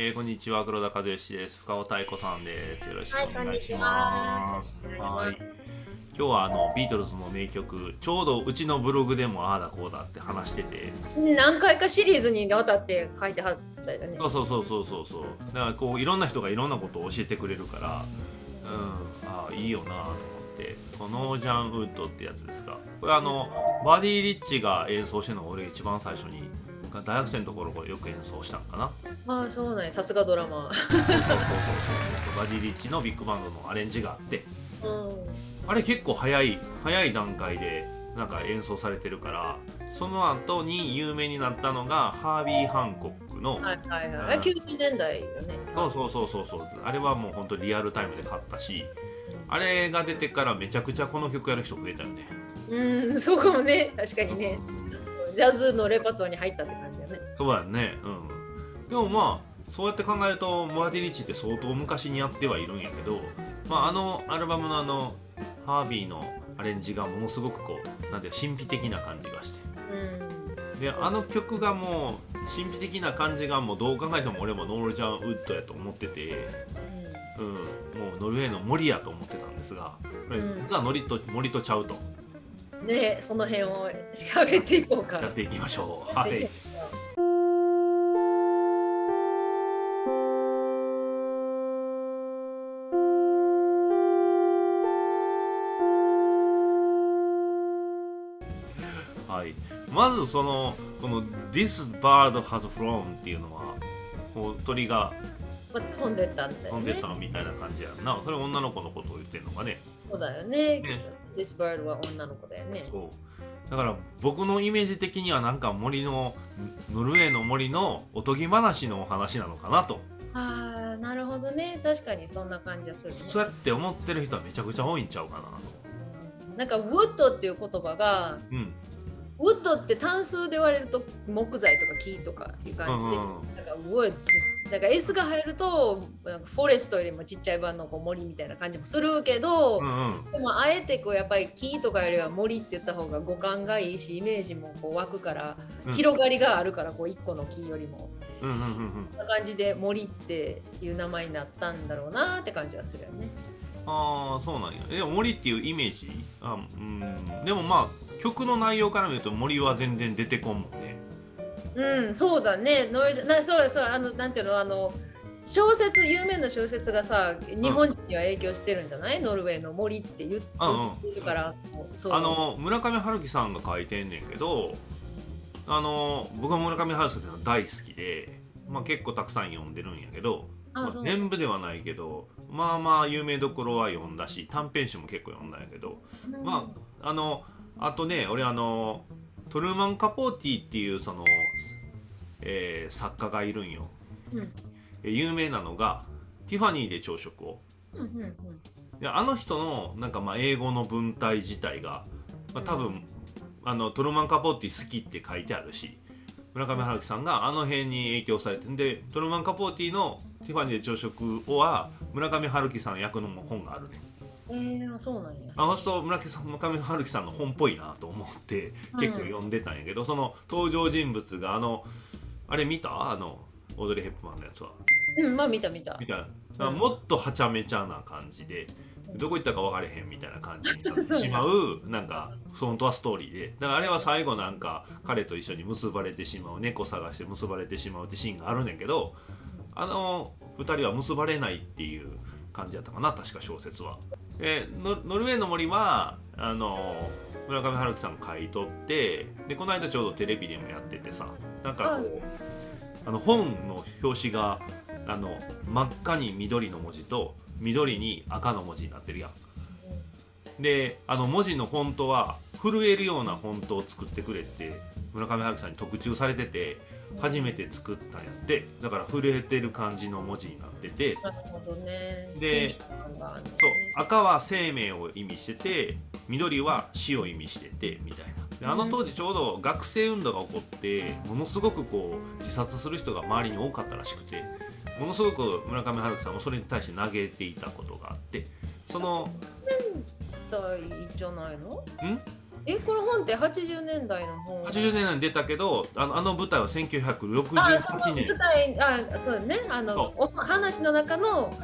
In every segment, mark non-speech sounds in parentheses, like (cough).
えー、こんにちは黒田和義です。深尾太鼓さんです。よろしくお願いしはます。いこんにちは。はい。今日はあのビートルズの名曲ちょうどうちのブログでもああだこうだって話してて。何回かシリーズにわたって書いてはったよね。そうそうそうそうそうそう。だからこういろんな人がいろんなことを教えてくれるからうんああいいよなと思って。このノージャン・ウッドってやつですか。これあのバディ・リッチが演奏してるのが俺一番最初に大学生のところよく演奏したんかな。ああそうなんやさすがドラマそうそうそうそうバディ・リッチのビッグバンドのアレンジがあって。うん。あれ結構早い早い段階でなんか演奏されてるからその後に有名になったのがハービー・ハンコックの、はいはいはい。あ90年代よね。そうそうそうそうそう。あれはもう本当リアルタイムで買ったしあれが出てからめちゃくちゃこの曲やる人増えたよね。うんそうかもね。確かにねジャズのレパートリーに入ったって感じだよね。そうやね。うん。でもまあそうやって考えるとモアディ・リッチって相当昔にやってはいるんやけど、まあ、あのアルバムのあのハービーのアレンジがものすごくこうなんていうか神秘的な感じがして。うん。であの曲がもう神秘的な感じがもうどう考えても俺もノールジャン・ウッドやと思ってて、うん、もうノルウェーの森やと思ってたんですが、うん。実はノリと森とちゃうと。うんねその辺を喋っていこうか。やっていきましょう。はい、はい、まずそのこの「This bird has flown」っていうのはこう鳥がまあ飛んでったんだよ飛んでねたみたいな感じやんな。それ女の子のことを言ってるのかね。そうだよね。ね This bird は女の子だよね。そう。だから僕のイメージ的にはなんか森のノルウェーの森のおとぎ話のお話なのかなと。ああなるほどね。確かにそんな感じがするね。そうやって思ってる人はめちゃくちゃ多いんちゃうかなと。なんかウッドっていう言葉がうんウッドって単数で言われると木材とか木とかいう感じで、うんうん。なんかウッズだから S が入るとなんかフォレストよりもちっちゃい版のこう森みたいな感じもするけど、うんうん。でもあえてこうやっぱり木とかよりは森って言った方が五感がいいしイメージもこう湧くから、うん。広がりがあるからこう一個の木よりも。うんうんうんうん。こんな感じで森っていう名前になったんだろうなって感じがするよね。ああそうなんや。でも森っていうイメージ？あうん。でもまあ曲の内容から見ると森は全然出てこんもんね。うん、そうだね。ノイなそうだそうだ。あのなんていうの？あの小説有名な小説がさ日本人には影響してるんじゃない、ノルウェーの森って言ってうんうん。言ってるから、そう。あの村上春樹さんが書いてんねんけどあの僕は村上春樹さん大好きで、まあ、結構たくさん読んでるんやけど、まああそう。全部ではないけどまあまあ有名どころは読んだし短編集も結構読んだんやけどうん。まああのあとね俺あのトルーマン・カポーティっていうその、えー作家がいるんよ。うん。え有名なのがティファニーで朝食を。うんうんうん。であの人のなんかまあ英語の文体自体が、まあ、多分、あのトルーマン・カポーティ好きって書いてあるし村上春樹さんがあの辺に影響されてんでトルーマン・カポーティの「ティファニーで朝食」は村上春樹さん役の本があるねえー、そうなんや。あの人村上さん村上春樹さんの本っぽいなと思って結構読んでたんやけど、その登場人物があのあれ見た？あのオードリー・ヘップマンのやつは。うん、まあ見た見た。み。た。いな、もっとはちゃめちゃな感じでどこ行ったか分かれへんみたいな感じになって (laughs) しまうなんか本当はストーリーで。だからあれは最後なんか彼と一緒に結ばれてしまう猫探して結ばれてしまうってシーンがあるねんけどあの2人は結ばれないっていう感じだったかな確か小説は。でノノルウェーの森はあの村上春樹さんが書いとってでこの間ちょうどテレビでもやっててさなんかこあうあの本の表紙があの真っ赤に緑の文字と緑に赤の文字になってるやん。であの文字のフォントは震えるようなフォントを作ってくれって村上春樹さんに特注されてて初めて作ったんやって。だから震えてる感じの文字になってて。なるほどね。でそう。赤は生命を意味してて緑は死を意味しててみたいな。であの当時ちょうど学生運動が起こってものすごくこう自殺する人が周りに多かったらしくてものすごく村上春樹さんもそれに対して嘆いていたことがあってその代じゃないの？ん？えこの本って80年代の本？80年代に出たけどあのあの舞台はあその1968年。舞台あそうね。あのそお話の中の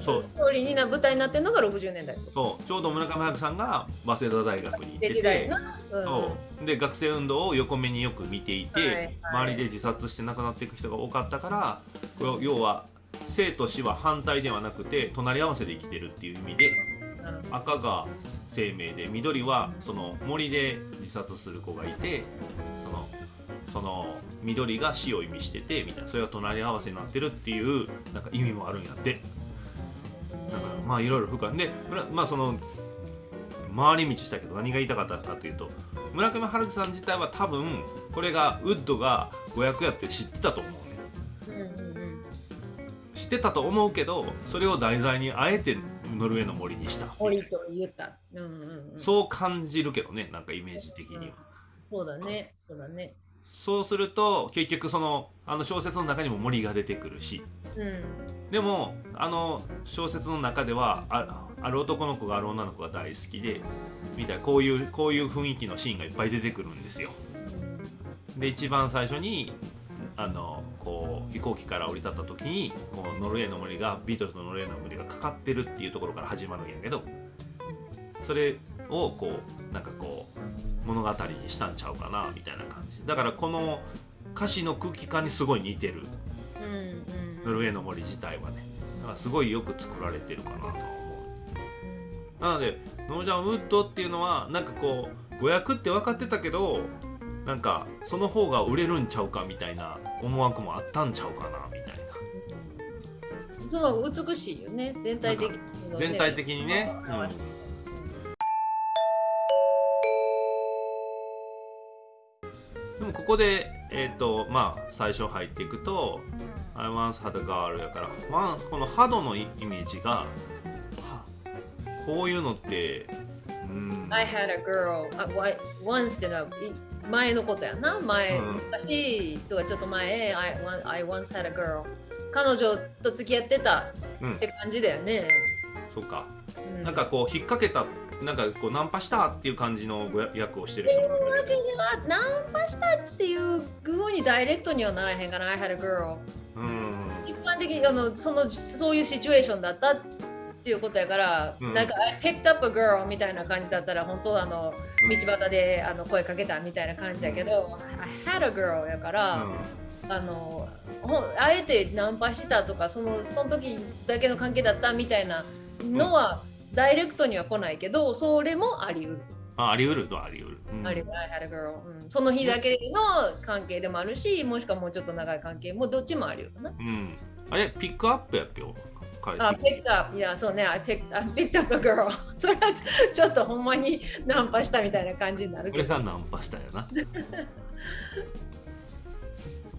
そう。ストーリーにな舞台になってるのが60年代。そう。ちょうど村上春樹さんが早稲田大学に行ってて。のそう。で学生運動を横目によく見ていて、はいはい。周りで自殺して亡くなっていく人が多かったからこう要は生と死は反対ではなくて隣り合わせで生きてるっていう意味で赤が生命で緑はその森で自殺する子がいてそのその緑が死を意味しててみたいな。それが隣り合わせになってるっていうなんか意味もあるんやって。なんかまあいろいろ深いで村まあその回り道したけど何が言いたかったかというと村上春樹さん自体は多分これがウッドが誤訳やって知ってたと思うね。うんうんうん。知ってたと思うけどそれを題材にあえてノルウェーの森にした。森と言った。うんうんうん。そう感じるけどねなんかイメージ的には。そうだね。そうだね。そうすると結局そのあの小説の中にも森が出てくるし。うん。でもあの小説の中ではあある男の子がある女の子が大好きでみたいなこういうこういう雰囲気のシーンがいっぱい出てくるんですよ。で一番最初にあのこう飛行機から降り立った時にこうノルウェーの森がビートルズのノルウェーの森がかかってるっていうところから始まるんやけどそれをこうなんかこう物語にしたんちゃうかなみたいな感じ。だからこの歌詞の空気感にすごい似てる。ノルウェーの森自体はね。だからすごいよく作られてるかなとは思う。なのでノージャン・ウッドっていうのはなんかこう誤訳って分かってたけどなんかその方が売れるんちゃうかみたいな思惑もあったんちゃうかなみたいな。うんそう美しいよね全体的に、ね、全体的にね、うん、でもここでえっ、とまあ最初入っていくと「I once had a girl」やから、まあ、このハドのイイメージがはこういうのってうん、I had a girl. once ってのはい前のことやな。前、うん。昔とかちょっと前 I, I once had a girl. 彼女と付き合ってたうん。って感じだよね、そうか。うなんかこう引っ掛けたなんかこうナンパしたっていう感じのご役をしてる人もいるナンパしたっていうふうにダイレクトにはならへんから I had a girl うん。一般的にあのそのそういうシチュエーションだったっていうことやから、うん。なんか I picked up a girl みたいな感じだったら本当はあのうん。道端であの声かけたみたいな感じやけど、I had a girl やから、あのほんあえてナンパしたとかそのその時だけの関係だったみたいなのは、ダイレクトには来ないけどそれもあり得る。ああり得るとはあり得る、うん。あり得る。I had a girl、うん、その日だけの関係でもあるしもしくはもうちょっと長い関係もどっちもあるよな。うん、あれピックアップやっけよ彼あ、picked up。いや、そうね、I picked, I picked up a girl。(laughs) それはちょっとほんまにナンパしたみたいな感じになるこれけど。がナンパしたよな (laughs)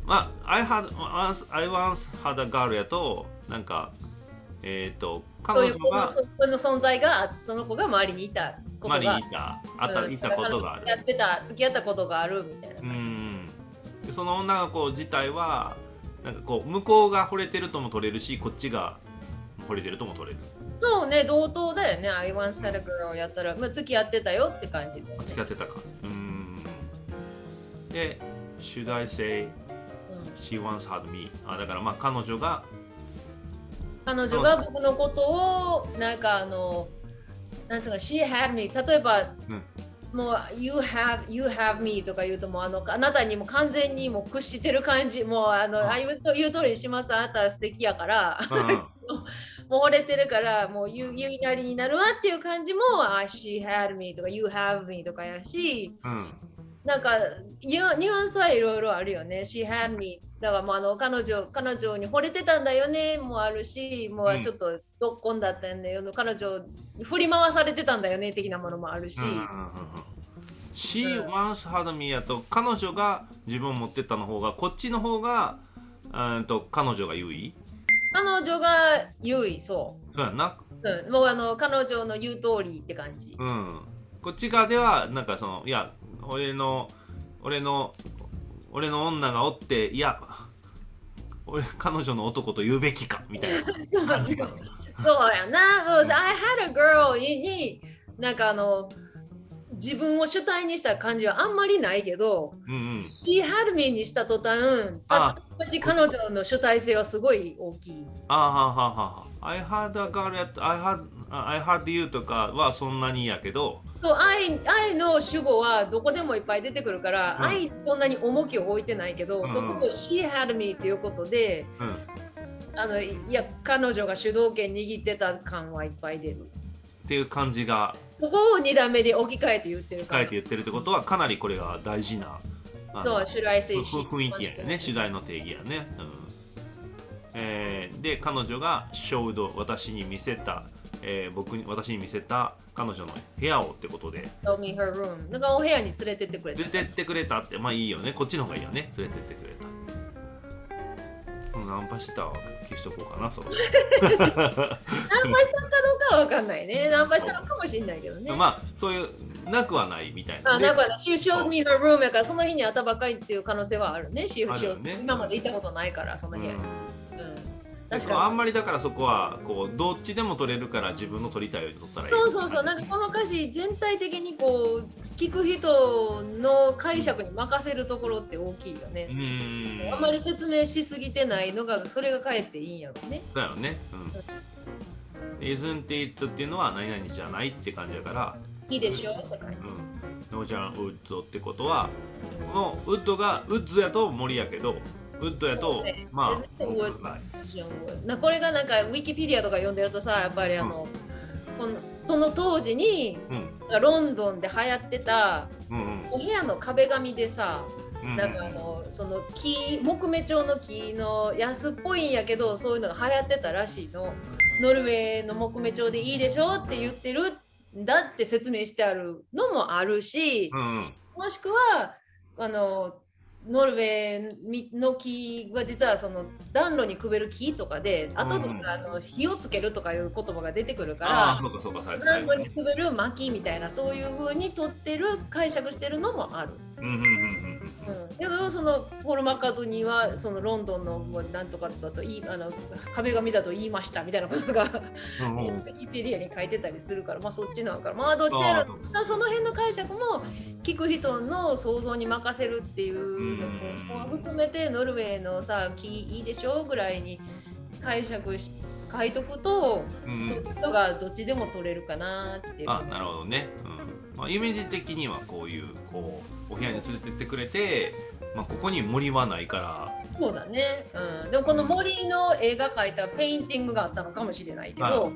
まあ I had once I once had a girl やとなんかえっ、とそういう子の彼女がそこの存在が、その子が周りにいたことがマリにい。たあったうんいたことがあるやってた、付き合ったことがあるみたいなう。んでその女の子自体はなんかこう向こうが惚れてるとも取れるしこっちが惚れてるとも取れる。そうね、同等だよね。I once had a girl やったら、まあ、付き合ってたよって感じね付き合ってたか。うん。で Should I say うん。she once had me あだからまあ彼女が彼女が僕のことを、なんかあの、なんつうか、she had me。例えば、うん。もう、you have, you have me とか言うともうあの、あなたにも完全にもう屈してる感じ、もうあの、うん。あ言うと言う通りにします、あなたは素敵やから、うんうんもう惚れてるから、もう言う言いなりになるわっていう感じも、あ she had me とか、you have me とかやし、うん。なんかニュアンスはいろいろあるよね。She had me だからもうあの彼女彼女に惚れてたんだよね。もあるし、もうちょっとどっこんだったんだよ、彼女に振り回されてたんだよね的なものもあるし、うんうんうんうん。She once had me やと彼女が自分を持ってったの方がこっちの方がうんと彼女が優位彼女が優位そそうやんな。う、うん、もうあの彼女の言う通りって感じ。うん。こっち側ではなんかそのいや俺の俺の俺の女がおっていや俺彼女の男と言うべきかみたい (laughs) な。そうやな。もう I had a girl になんかあの自分を主体にした感じはあんまりないけど、うんうん、He had me にした途端、あ。たち彼女の主体性はすごい大きい。あはははは I had a girl at I had I had you とかはそんなにやけど。そう愛愛の主語はどこでもいっぱい出てくるから、うん。愛にそんなに重きを置いてないけど、うん。うんそこを She had me っていうことで、うん。あのいや彼女が主導権握ってた感はいっぱい出る。っていう感じがここを2段目で置き換えて言ってるから。書いて言ってるってことはかなりこれが大事なあのそう、主題性ふ雰囲気やね。主題の定義やね、うん。えーで彼女が showed 私に見せた、えー僕に私に見せた彼女の部屋をってことで。Show me her room。だからお部屋に連れてってくれた。連れてってくれたって。まあいいよね。こっちの方がいいよね。連れてってくれたうんナンパしたは消しとこうかなそろそろ (laughs) ナンパしたかどうかは分かんないね。ナンパしたのかもしれないけどね。まあそういうなくはないみたいなあ、でだから、she showed me her room やから、その日に会ったばっかりっていう可能性はあるね。るよね今まで行ったことないから、その部屋に。うんうんだ確かあんまりだからそこはこうどっちでも取れるから自分の取りたいように取ったらいいに。そうそうそう、なんかこの歌詞全体的にこう、聞く人の解釈に任せるところって大きいよねう。ーんあんまり説明しすぎてないのが、それがかえっていいんやろうね。だよね。うん。isn't it っていうのは何々じゃないって感じだから、いいでしょって感じ。うん。ノージャンウッドってことは、このウッドがウッズやと森やけど、ウッドやとね、まあ、なこれがなんかウィキペディアとか読んでるとさやっぱりあの、このその当時にうん。ロンドンで流行ってたうんうんお部屋の壁紙でさうん。なんかあのその木木目調の木の安っぽいんやけどそういうのが流行ってたらしいのノルウェーの木目調でいいでしょって言ってるんだって説明してあるのもあるし、うんうん。もしくはあのノルウェーの木は実はその暖炉にくべる木とかで後でうんあの火をつけるとかいう言葉が出てくるから暖炉に。にくべる薪みたいなそういう風に取ってる解釈してるのもある。うんうんうんうん、だからそのポール・マッカートニーはそのロンドンのもうなんとかだといいあの壁紙だと言いましたみたいなことがうんうん。うんウィキペディアに書いてたりするからまあそっちなんから。まあどっちやあらその辺の解釈も聞く人の想像に任せるっていうのうん。も含めてノルウェーのさ木いいでしょぐらいに解釈し書いとくとうん。うん人がどっちでも取れるかなっていう。あなるほどね、うんまあ、イメージ的にはこういうこうお部屋に連れてってくれて、まあ、ここに森はないから。そうだね、うん、でもこの森の絵が描いた painting があったのかもしれないけど、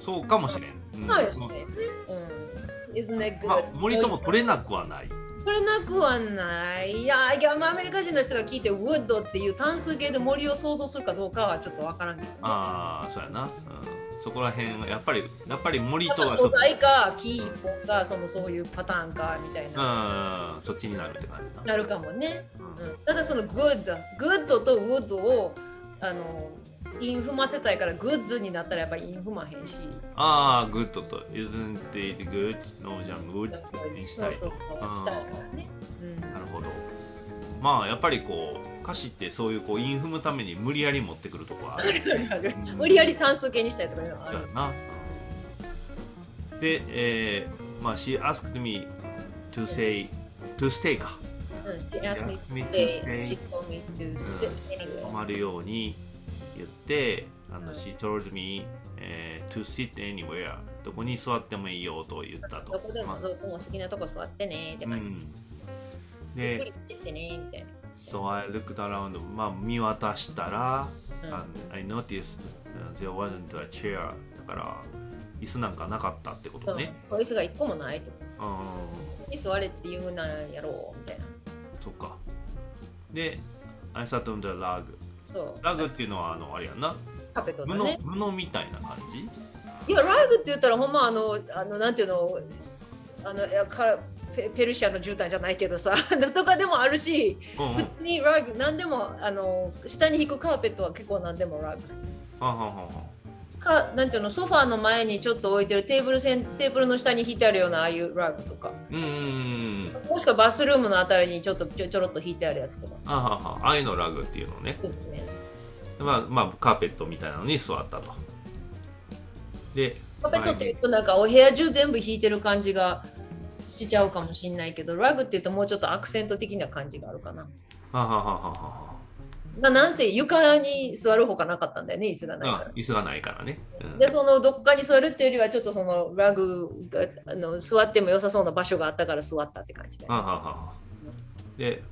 そうかもしれん、うん。そうですね。うん?まあ、森とも取れなくはない。取れなくはない。いや、いやまあアメリカ人の人が聞いて、ウッドっていう単数形で森を想像するかどうかはちょっとわからんけど、ね。ああそうやな、うん、そこら辺はやっぱりやっぱり森とは素材か木一本かそのそういうパターンかみたいな、うんそっちになるって感じな。なるかもね。うん。うん、ただその good、good と wood をあの韻踏ませたいから woods になったらやっぱり韻踏まへんし。ああグッドと isn't it good no じゃん good にしたい。としたいからね。うん。なるほど。まあやっぱりこう歌詞ってそういうこうインフむために無理やり持ってくるとこはあるうん (laughs) 無理やり単数形にしたいとかいうのはある。な。で、えー、まあ、she asked me to say, to stay か。うん She asked me to stay. She told me to sit 泊.まるように言って、あの she told me、えー to sit anywhere. どこに座ってもいいよと言ったと。どこでもまあどこも好きなとこ座ってねって感じ。うん。ゆっくで、りしてねみたいな。So I looked around, まあ見渡したら、うん and I noticed、uh, there wasn't a chair. だから、椅子なんかなかったってことね。こいつが一個もないと。うん。に座れって言うなんやろうみたいな。そっか。で、I sat on the rug. ラグっていうのはあのあれやんな。カペットだ布ね。布みたいな感じ？いや、ラグって言ったらほんまあの、あのなんていうの、あのいやかペペルシャの絨毯じゃないけどさ、(laughs) とかでもあるし、うんうん。普通にラグ、なんでもあの下に引くカーペットは結構なんでもラグ。はんはんはか、なんていうの、ソファーの前にちょっと置いてるテーブル線、テーブルの下に引いてあるようなああいうラグとか、うんうんうん。もしくはバスルームのあたりにちょっとちょちょろっと引いてあるやつとか。あはんはんああいうのラグっていうのね。そうですね。まあまあカーペットみたいなのに座ったと。で、カーペットって言うとなんかお部屋中全部引いてる感じがしちゃうかもしれないけど、ラグっていうともうちょっとアクセント的な感じがあるかな。はははははまあ、なんせ床に座るほかなかったんだよね、椅子がないから。椅子がないからね。うんで、そのどっかに座るっていうよりは、ちょっとそのラグがあの座っても良さそうな場所があったから座ったって感じで。ははははで、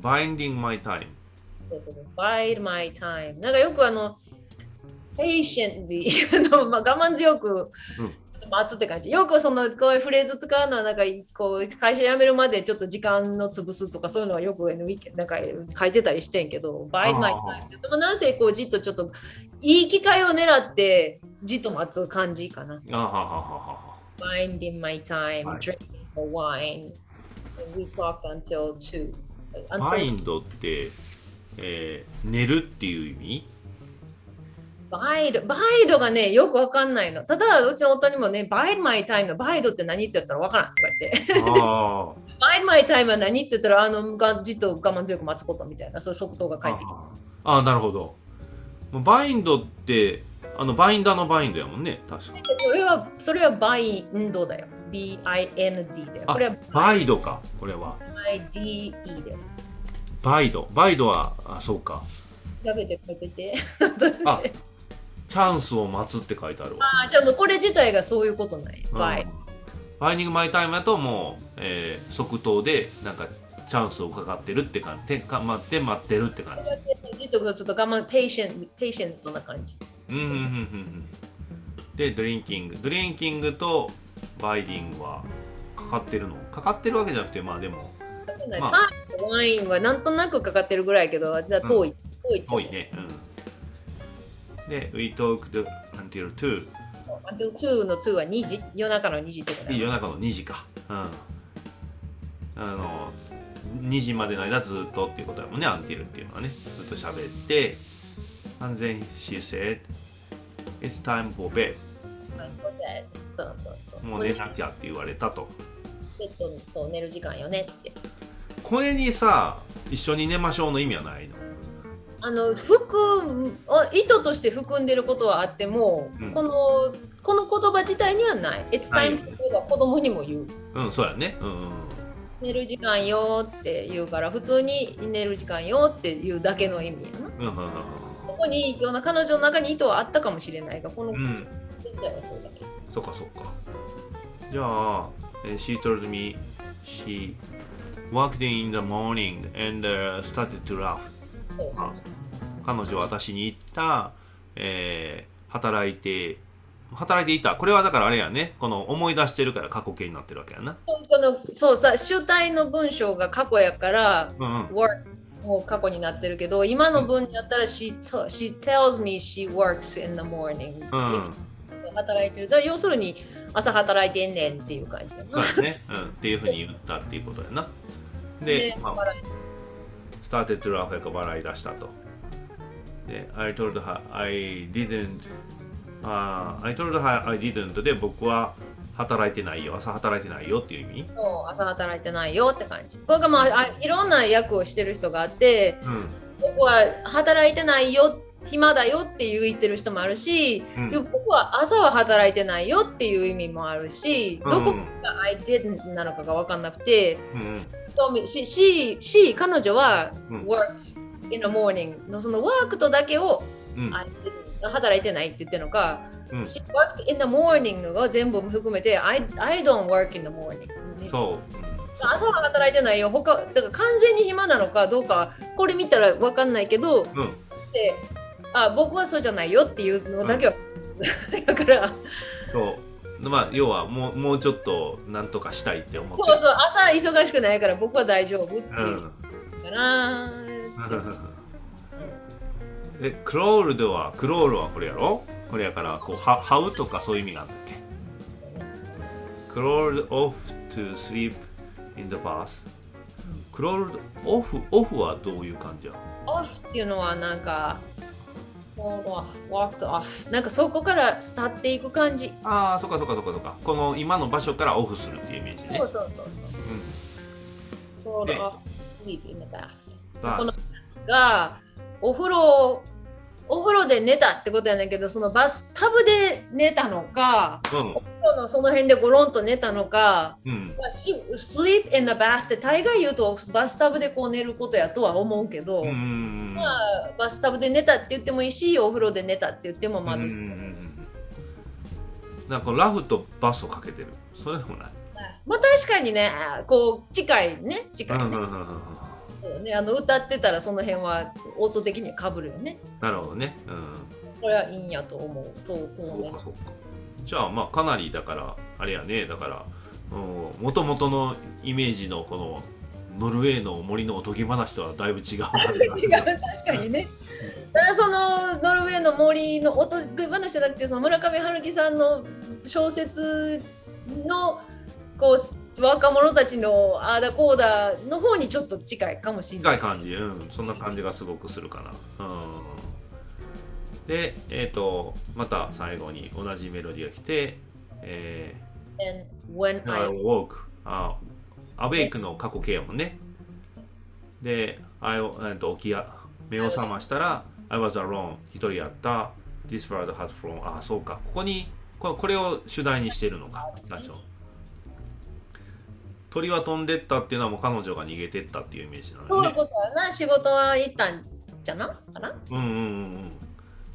Binding My Time。そうそうそう。bide my time。なんかよくあの、patiently (laughs) あの、まあ、我慢強くうん待つって感じ。よくそのこういうフレーズ使うのは、なんかこう会社辞めるまでちょっと時間の潰すとかそういうのはよくなんか書いてたりしてんけど、あ time って。でもなんせこうじっとちょっといい機会を狙ってじっと待つ感じかな。あはははは Biding my time, はい drinking the wine. And we talked until 2. は。Until バインドって、えー寝るっていう意味？ bide、bide がね、よくわかんないの。ただ、うちの夫にもね、 bide my time の bide って何って言ったらわからんとか言って。あ (laughs) bide my time は何って言ったら、あの、がじっと我慢強く待つことみたいな、そういう即答があ返ってきて。ああなるほど bind ってあのバインダーの bind やもんね確かそれは、それは bind だよ。B-I-N-D だよ。あこれは bide かこれは I-D-E だよ。 bide bide はあそうか調べて書いてて。あ (laughs) チャンスを待つって書いてあるわ。あーじゃあもうこれ自体がそういうことない。 bi。うん。 biding my time だともう、えー即答でなんかチャンスをかかってるって感じてか待って待ってるって感じ。じっとちょっと我慢、 patient、patient な感じ。うんうんうんうんうん。で drinking drinking と biding はかかってるの？かかってるわけじゃなくてまあでも。まあ。ワインはなんとなくかかってるぐらいやけど、だ遠い。遠いって多いね。うんで We talked until 2 Until 2の2は2時、夜中の2時ってことだよ夜中の2時か。うん。あの2時までの間ずっとっていうことだもんね until っていうのはね。ずっと喋って and then she said It's time for bed そうそうそう。もう寝なきゃって言われたと。ベッドのそう寝る時間よねって。これにさ一緒に寝ましょうの意味はないのあの含あ意図として含んでることはあっても、うんこのこの言葉自体にはない。It's time for bed は子供にも言う。うんそうやねうんうん寝る時間よって言うから、普通に寝る時間よっていうだけの意味やな。うんうんここにような彼女の中に意図はあったかもしれないが、この言うんうん葉自体はそうだけ。そっかそっかじゃあ、えー She told me she worked in the morning and、uh, started to laugh 彼女は私に言った、えー働いて働いていた。これはだからあれやね。この思い出してるから過去形になってるわけやな。このそうさ主体の文章が過去やからうんうん。work もう過去になってるけど今の文だったら she, she tells me she works in the morning、うん。働いてる。だ要するに朝働いてんねんっていう感じだな。そうやね、うん、っていうふうに言ったっていうことやな。でで、まあ、笑い started to laugh やから笑い出したと。で、I told her I didn't、あ I told her I didn't で僕は働いてないよ、朝働いてないよっていう意味？そう朝働いてないよって感じこれがまああいろんな役をしてる人があってうん。僕は働いてないよ暇だよって言ってる人もあるし、うん。僕は朝は働いてないよっていう意味もあるし、どこうんが I didn't なのかが分かんなくて、うんし、し、し彼女はうん。worked in the morning のその work とだけを、働いてないって言ってるのか、うん。she worked in the morning が全部含めて I, I don't work in the morning そう。朝は働いてないよ。他だから完全に暇なのかどうかこれ見たら分かんないけどうん。うん。であ僕はそうじゃないよっていうのだけは、だから。そう。まあ、要はもうもうちょっとなんとかしたいって思って。そうそう朝忙しくないから僕は大丈夫っていう。うん。かな、(laughs) で、クロールでは、クロールはこれやろ？これやから、こう、は這うとかそういう意味があって。クロール off to sleep in the bath。クロールオフ、オフはどういう感じや？オフっていうのはなんか off, walked off なんかそこから去っていく感じああ、そっかそっかそっかそっか。この今の場所からオフするっていうイメージねそう。そうそうそううん。で off to sleep in the bath このがお風呂お風呂で寝たってことやねんけどそのバスタブで寝たのか、うん。お風呂のその辺でゴロンと寝たのか、うん。まあし sleep in the bath って大概言うとバスタブでこう寝ることやとは思うけど、まあ、バスタブで寝たって言ってもいいしお風呂で寝たって言ってもまあ、うんなんかラフとバスをかけてる。それでもない。まあ確かにねこう近いね近いね,、うんうんうんうんそうねあの歌ってたらその辺は音的にはかぶるよね。なるほどね。うん。これはいいんやと思う。と当そう面かそうか。じゃあまあかなりだからあれやね。だからもともとのイメージのこのノルウェーの森のおとぎ話とはだいぶ違うな。(laughs) 違う確かにね。だからそのノルウェーの森のおとぎ話じゃなくてその村上春樹さんの小説のこう若者たちのあーだこうだの方にちょっと近いかもしれない。近い感じ。うん。そんな感じがすごくするかな。うん。でえっ、とまた最後に同じメロディーが来てえ And when ー、I woke あアウェイクの過去形やもんね。で I えーと起きや目を覚ましたら I was alone 一人やった。This bird has flown あそうか。ここにここれを主題にしてるのか。最初鳥は飛んでったっていうのはもう彼女が逃げてったっていうイメージなのよね。そういうことやな。仕事は行ったんじゃな？かな？うんうんうん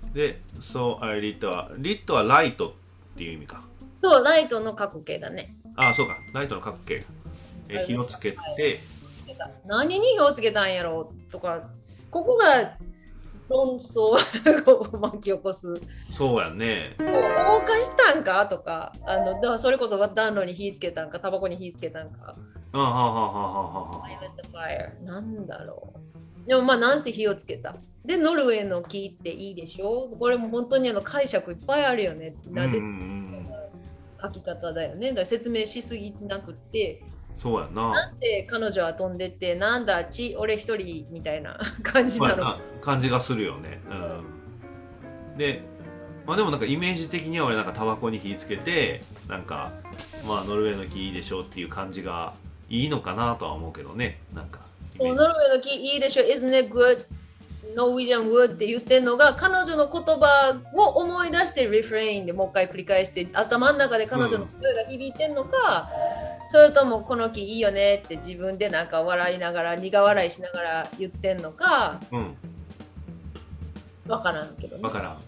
うん。で、そう、あれ、リットは、リットはライトっていう意味か。そうライトの過去形だね。ああ、そうか、ライトの角形。え火をつけて、何に火をつけたんやろうとか。ここが論争を巻き起こす。そうやね。放火したんか？とか。あのだからそれこそ暖炉に火つけたんか？タバコに火つけたんか？あはははははなんだろう。でもまあなんせ火をつけた。でノルウェーの木っていいでしょ？これも本当にあの解釈いっぱいあるよね。なんで書き方だよね。だから説明しすぎなくってそうやな。なんで彼女は飛んでってなんだち俺一人みたいな (laughs) 感じなの？ま感じがするよね。うん。で、まあでもなんかイメージ的には俺なんかタバコに火つけて、なんか、まあノルウェーの木いいでしょっていう感じがいいのかなとは思うけどね。なんか。ノルウェーの木いいでしょ Isn't it good? Norwegian wood って言ってるのが彼女の言葉を思い出してリフレインでもう一回繰り返して頭の中で彼女の声が響いてんのか、それともこの木いいよねって自分でなんか笑いながら苦笑いしながら言ってんのかうん、わからんけどね。わからん。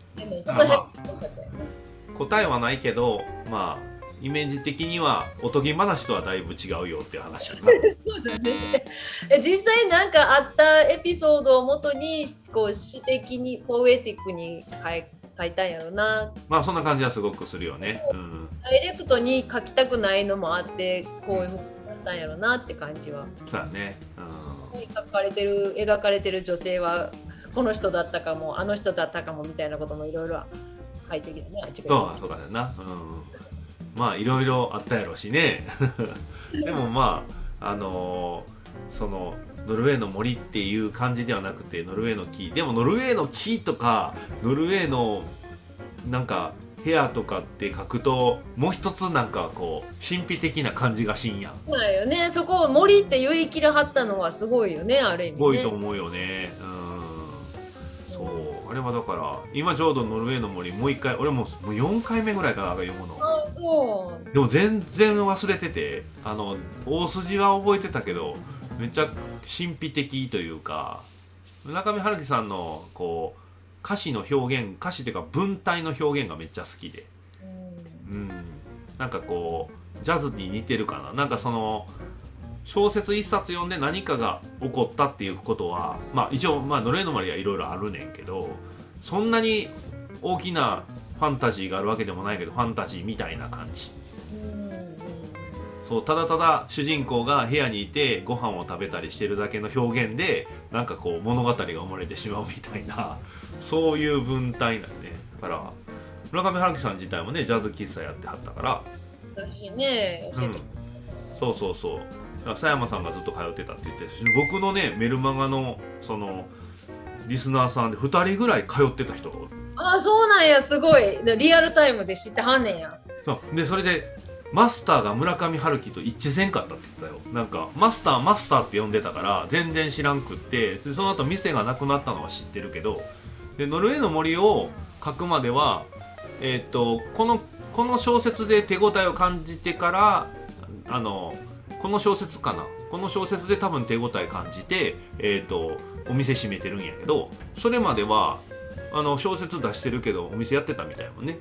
答えはないけど、まあ、イメージ的にはおとぎ話とはだいぶ違うよっていう話。(laughs) そうだねえ実際なんかあったエピソードをもとにこう詩的にポエティックに書い書いたんやろなまあそんな感じはすごくするよね。うん。ダイレクトに書きたくないのもあってこういうふうになったんやろなって感じは。そうやね。うん。描かれてる描かれてる女性はこの人だったかもあの人だったかもみたいなこともいろいろ書いてきたね。そうそうだよな。うん。まあいろいろあったやろうしね。(laughs) でもまああのーそのノルウェーの森っていう感じではなくてノルウェーの木でもノルウェーの木とかノルウェーのなんか部屋とかって書くともう一つなんかこう神秘的な感じがしんやん。そうだよね。そこを森って言い切らはったのはすごいよね、ある意味、ね。すごいと思うよね。うん。そう。あれはだから、今ちょうどノルウェーの森、もう一回、俺ももう4回目ぐらいかな、読むの。あそう。でも全然忘れてて、あの、大筋は覚えてたけど、めっちゃ神秘的というか、村上春樹さんの、こう、歌詞の表現、歌詞っていうか文体の表現がめっちゃ好きで。うん。うん、なんかこうジャズに似てるかな。なんかその小説一冊読んで何かが起こったっていうことはまあ一応まあノルウェーの森はいろいろあるねんけどそんなに大きなファンタジーがあるわけでもないけどファンタジーみたいな感じそうただただ主人公が部屋にいてご飯を食べたりしてるだけの表現でなんかこう物語が生まれてしまうみたいな (laughs) そういう文体なんねだから村上春樹さん自体もねジャズ喫茶やってはったから私ね、教えて。そうそうそう佐山さんがずっと通ってたって言って僕のねメルマガのそのリスナーさんで2人ぐらい通ってた人がおるああ、そうなんや、すごい。でリアルタイムで知ってはんねんや。そうでそれでマスターが村上春樹と一致せんかったって言ってたよ。なんかマスターマスターって呼んでたから全然知らんくってその後店がなくなったのは知ってるけどでノルウェーの森を書くまではえっ、とこのこの小説で手応えを感じてからあのこの小説かな。この小説で多分手応え感じて、えーと、お店閉めてるんやけどそれまではあの小説出してるけどお店やってたみたいもんね。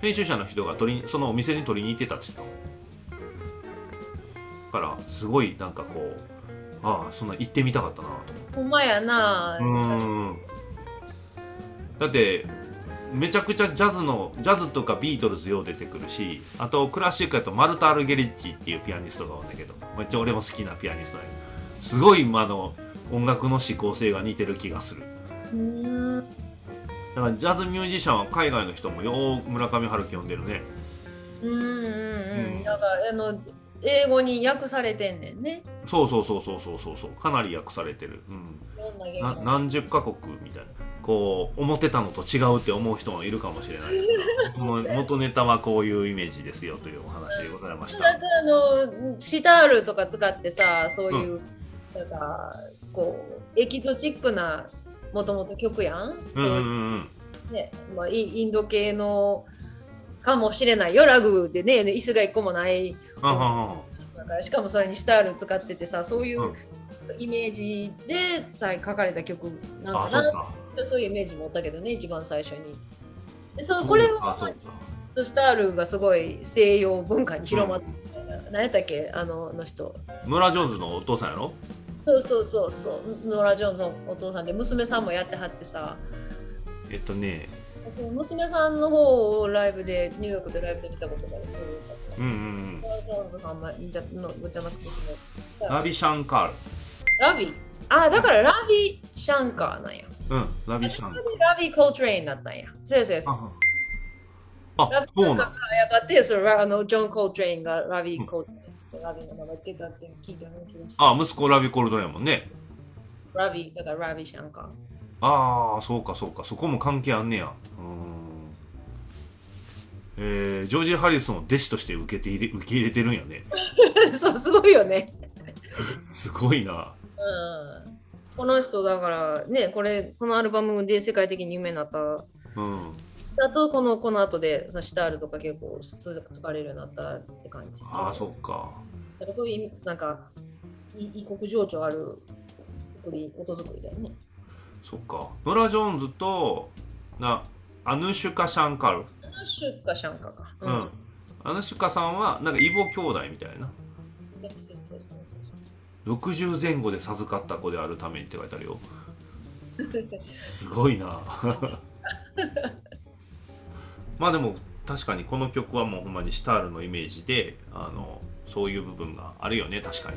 編集者の人が取りそのお店に取りに行ってたって言っただからすごいなんかこうああそんな行ってみたかったなとほんまやなうん。だってめちゃくちゃジャズのジャズとかビートルズよう出てくるしあとクラシックやとマルタ・アルゲリッチっていうピアニストがおるんだけどめっちゃ俺も好きなピアニストや。すごいあの音楽の指向性が似てる気がするだからジャズミュージシャンは海外の人もよう村上春樹読んでるね。うんうんうん、うん、なんかあの英語に訳されてんねんね。そうそうそうそうそうそうそう。かなり訳されてる、うん、何十カ国みたいな。こう思ってたのと違うって思う人もいるかもしれないですが (laughs) 元ネタはこういうイメージですよというお話でございました。あのシタールとか使ってさそういう、うん、なんかこうエキゾチックなもともと曲やん。うんうんうん。ねまあ、インド系のかもしれないよ。ラグでね椅子が一個もない。だからしかもそれにシタール使っててさそういうイメージでさ書かれた曲なんかな。そういうイメージ持ったけどね一番最初に。でそこれはスタールがすごい西洋文化に広まって、うん、何やったっけ？あのの人。ノラ・ジョーンズのお父さんやろ？そうそうそうそう。ノラ・ジョーンズのお父さんで娘さんもやってはってさ。えっとね。娘さんの方をライブでニューヨークでライブで見たことがある。うんうんうん。ノラ・ジョーンズさんじゃのじゃなくてラビ・シャンカール。ラビ。あだからラビ・シャンカーなんや。うん、ラビシャン。ラビコートレインだったんや。そうそうそう。あ、ラビそうなん。やがってそれあのジョン・コートレインがラビコートレイン、ラビの名前つけたって聞いたの気があ、息子ラビコートレインもんね。ラビ、だからラビシャンか。ああ、そうかそうか。そこも関係あんねや。うん。えー、ジョージ・ハリスンを弟子として受けて入れ受け入れてるんやね。(laughs) そう、すごいよね。すごいな。うん。この人だからねこれこのアルバムで世界的に有名になった、うん、だとこのこの後でそのシタールとか結構使われるようになったって感じ。ああそっか。だからそういうなんか異国情緒ある作り音作りだよね。そっか。ノラ・ジョーンズとなアヌシュカ・シャンカル。アヌシュカ・シャンカか。うん、うん、アヌシュカさんはなんか異母兄弟みたいな。60前後で授かった子であるためにって書いてあるよ。(laughs) すごいなまあでも確かにこの曲はもうほんまにシタールのイメージであのそういう部分があるよね確かに、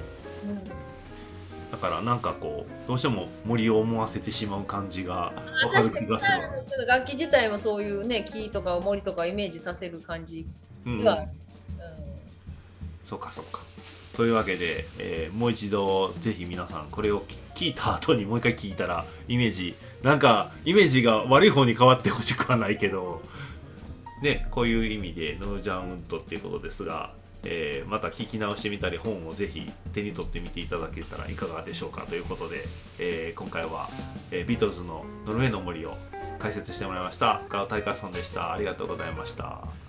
うん、だからなんかこうどうしても森を思わせてしまう感じが分かる気がす。る楽器自体もそういうね木とか森とかイメージさせる感じは、うん、うん、そうかそうか。というわけで、えー、もう一度ぜひ皆さんこれを聞いた後にもう一回聞いたらイメージなんかイメージが悪い方に変わってほしくはないけどねこういう意味でノージャンウッドっていうことですが、えー、また聞き直してみたり本をぜひ手に取ってみていただけたらいかがでしょうかということで、えー、今回は、えー、ビートルズの「ノルウェーの森」を解説してもらいました深尾大海さんでしたありがとうございました。